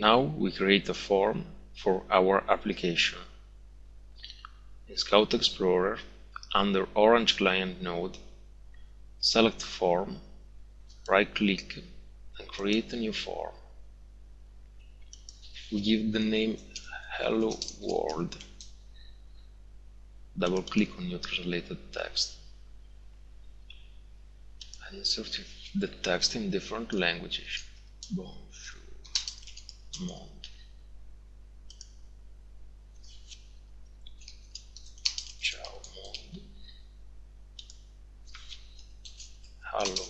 Now we create a form for our application. In Scout Explorer, under Orange Client node, select Form, right-click and create a new form. We give the name Hello World. Double-click on your translated text and insert the text in different languages. Bonjour, Ciao. Hello,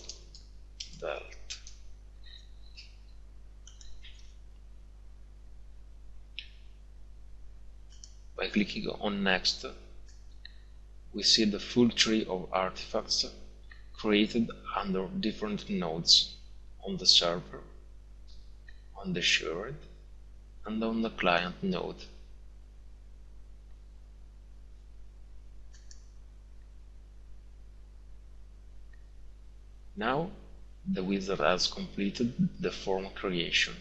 Welt. By clicking on Next, we see the full tree of artifacts created under different nodes on the server, on the shared, and on the client node. Now the wizard has completed the form creation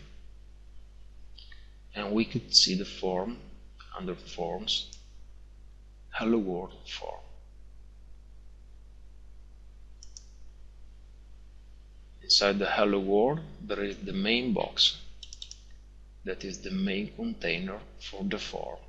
and we could see the form under Forms Hello World form. Inside the Hello World there is the main box that is the main container for the form.